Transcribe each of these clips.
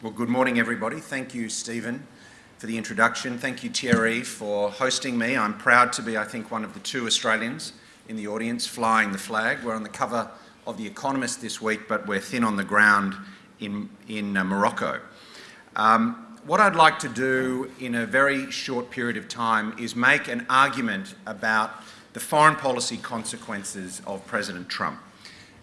Well, good morning, everybody. Thank you, Stephen, for the introduction. Thank you, Thierry, for hosting me. I'm proud to be, I think, one of the two Australians in the audience flying the flag. We're on the cover of The Economist this week, but we're thin on the ground in, in uh, Morocco. Um, what I'd like to do in a very short period of time is make an argument about the foreign policy consequences of President Trump.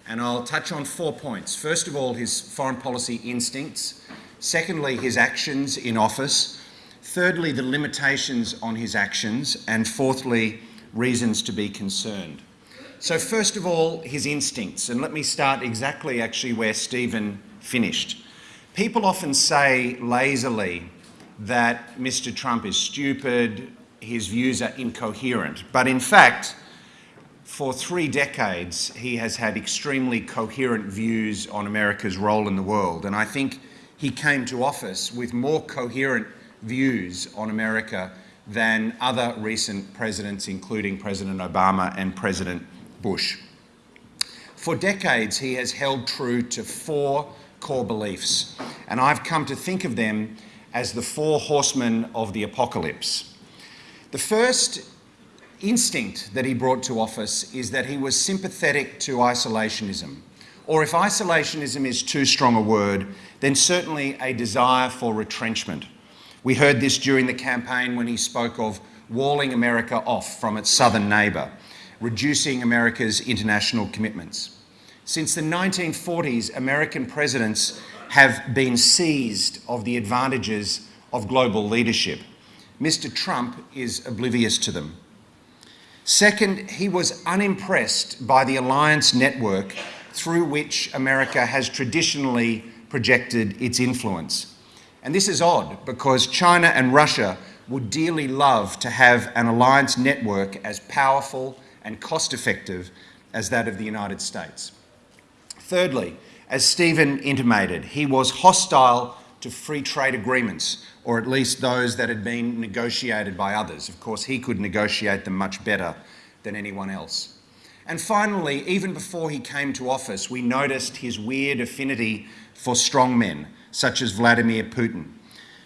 And I'll touch on four points. First of all, his foreign policy instincts. Secondly, his actions in office. Thirdly, the limitations on his actions. And fourthly, reasons to be concerned. So first of all, his instincts. And let me start exactly actually where Stephen finished. People often say lazily that Mr Trump is stupid, his views are incoherent. But in fact, for three decades, he has had extremely coherent views on America's role in the world. And I think he came to office with more coherent views on America than other recent presidents, including President Obama and President Bush. For decades, he has held true to four core beliefs, and I've come to think of them as the four horsemen of the apocalypse. The first instinct that he brought to office is that he was sympathetic to isolationism. Or if isolationism is too strong a word, then certainly a desire for retrenchment. We heard this during the campaign when he spoke of walling America off from its southern neighbour, reducing America's international commitments. Since the 1940s, American presidents have been seized of the advantages of global leadership. Mr Trump is oblivious to them. Second, he was unimpressed by the alliance network through which America has traditionally projected its influence. And this is odd because China and Russia would dearly love to have an alliance network as powerful and cost-effective as that of the United States. Thirdly, as Stephen intimated, he was hostile to free trade agreements or at least those that had been negotiated by others. Of course, he could negotiate them much better than anyone else. And finally, even before he came to office, we noticed his weird affinity for strongmen, such as Vladimir Putin.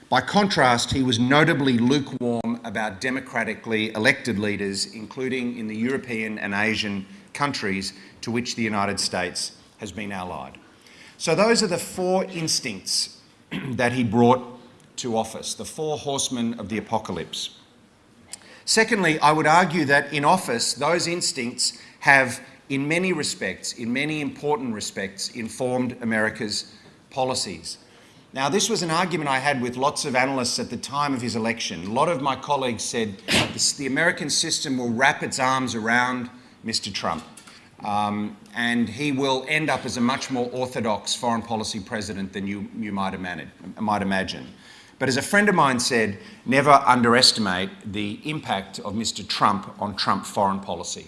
By contrast, he was notably lukewarm about democratically elected leaders, including in the European and Asian countries to which the United States has been allied. So those are the four instincts that he brought to office, the four horsemen of the apocalypse. Secondly, I would argue that in office, those instincts have, in many respects, in many important respects, informed America's policies. Now, this was an argument I had with lots of analysts at the time of his election. A lot of my colleagues said the American system will wrap its arms around Mr. Trump. Um, and he will end up as a much more orthodox foreign policy president than you, you might, imagine, might imagine. But as a friend of mine said, never underestimate the impact of Mr Trump on Trump foreign policy.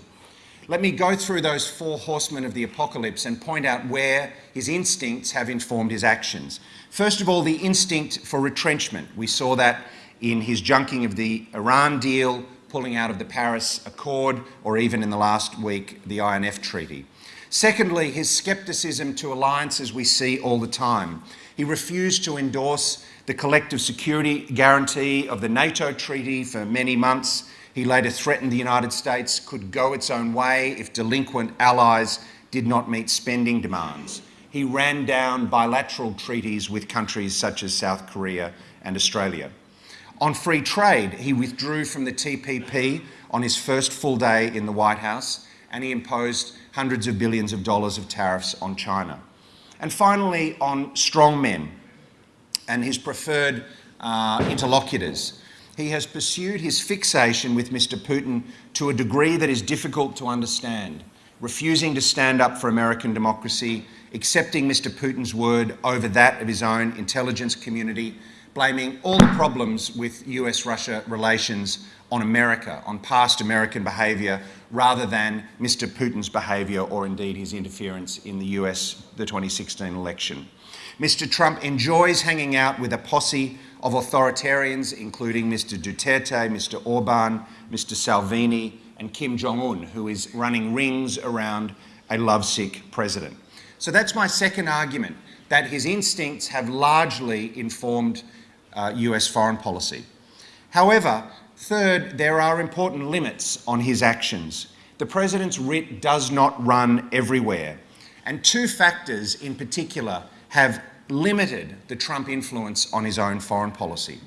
Let me go through those four horsemen of the apocalypse and point out where his instincts have informed his actions. First of all, the instinct for retrenchment. We saw that in his junking of the Iran deal, pulling out of the Paris Accord, or even in the last week, the INF Treaty. Secondly, his scepticism to alliances we see all the time. He refused to endorse the collective security guarantee of the NATO treaty for many months. He later threatened the United States could go its own way if delinquent allies did not meet spending demands. He ran down bilateral treaties with countries such as South Korea and Australia. On free trade, he withdrew from the TPP on his first full day in the White House and he imposed hundreds of billions of dollars of tariffs on China. And finally, on strong men, and his preferred uh, interlocutors. He has pursued his fixation with Mr Putin to a degree that is difficult to understand, refusing to stand up for American democracy, accepting Mr Putin's word over that of his own intelligence community, blaming all the problems with US-Russia relations on America, on past American behaviour, rather than Mr Putin's behaviour or indeed his interference in the US, the 2016 election. Mr Trump enjoys hanging out with a posse of authoritarians, including Mr Duterte, Mr Orban, Mr Salvini, and Kim Jong-un, who is running rings around a lovesick president. So that's my second argument, that his instincts have largely informed uh, US foreign policy. However, third, there are important limits on his actions. The President's writ does not run everywhere, and two factors in particular have limited the Trump influence on his own foreign policy.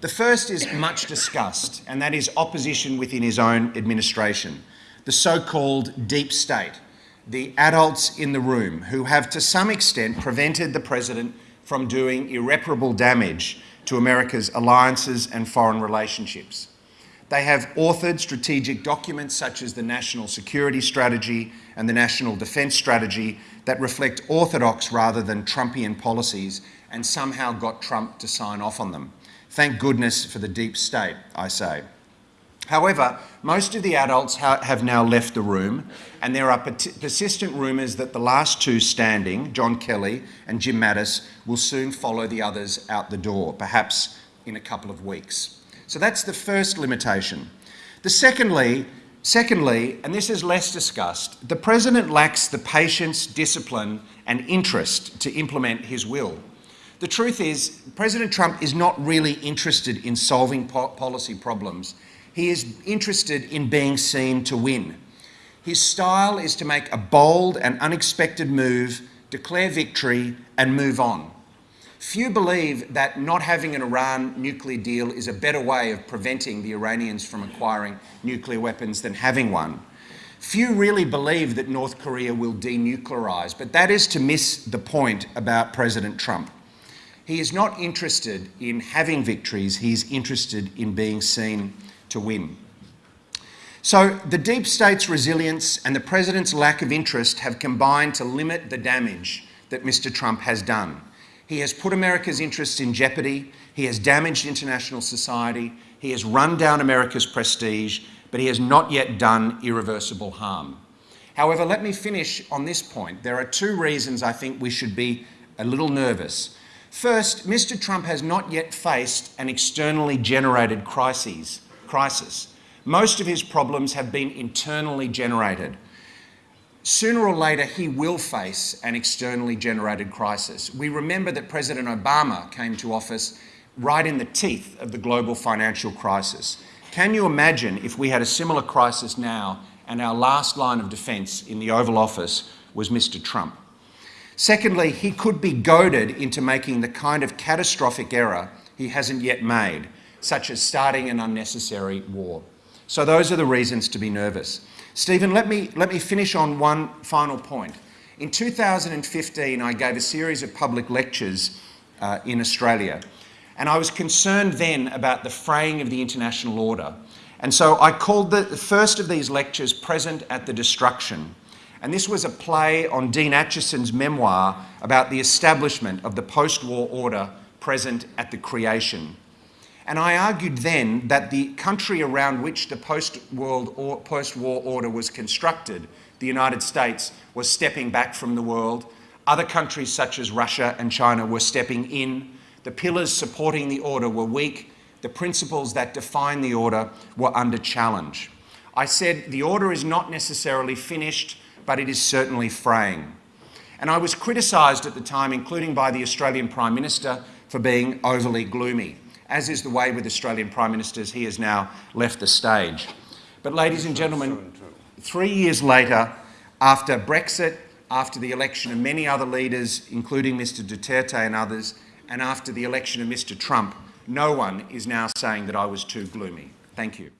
The first is much discussed, and that is opposition within his own administration, the so-called deep state, the adults in the room who have to some extent prevented the President from doing irreparable damage to America's alliances and foreign relationships. They have authored strategic documents such as the National Security Strategy and the National Defence Strategy that reflect orthodox rather than Trumpian policies and somehow got Trump to sign off on them. Thank goodness for the deep state, I say. However, most of the adults ha have now left the room, and there are persistent rumours that the last two standing, John Kelly and Jim Mattis, will soon follow the others out the door, perhaps in a couple of weeks. So that's the first limitation. The secondly, secondly, and this is less discussed, the President lacks the patience, discipline and interest to implement his will. The truth is, President Trump is not really interested in solving po policy problems he is interested in being seen to win. His style is to make a bold and unexpected move, declare victory, and move on. Few believe that not having an Iran nuclear deal is a better way of preventing the Iranians from acquiring nuclear weapons than having one. Few really believe that North Korea will denuclearize, but that is to miss the point about President Trump. He is not interested in having victories, he's interested in being seen to win. So the deep state's resilience and the president's lack of interest have combined to limit the damage that Mr Trump has done. He has put America's interests in jeopardy, he has damaged international society, he has run down America's prestige, but he has not yet done irreversible harm. However, let me finish on this point. There are two reasons I think we should be a little nervous. First, Mr Trump has not yet faced an externally generated crisis crisis. Most of his problems have been internally generated. Sooner or later, he will face an externally generated crisis. We remember that President Obama came to office right in the teeth of the global financial crisis. Can you imagine if we had a similar crisis now and our last line of defence in the Oval Office was Mr Trump? Secondly, he could be goaded into making the kind of catastrophic error he hasn't yet made, such as starting an unnecessary war. So those are the reasons to be nervous. Stephen, let me, let me finish on one final point. In 2015, I gave a series of public lectures uh, in Australia, and I was concerned then about the fraying of the international order. And so I called the, the first of these lectures Present at the Destruction. And this was a play on Dean Acheson's memoir about the establishment of the post-war order present at the creation. And I argued then that the country around which the post-war post order was constructed, the United States, was stepping back from the world. Other countries such as Russia and China were stepping in. The pillars supporting the order were weak. The principles that define the order were under challenge. I said the order is not necessarily finished, but it is certainly fraying. And I was criticised at the time, including by the Australian Prime Minister, for being overly gloomy as is the way with Australian Prime Ministers, he has now left the stage. But ladies and gentlemen, three years later, after Brexit, after the election of many other leaders, including Mr Duterte and others, and after the election of Mr Trump, no one is now saying that I was too gloomy. Thank you.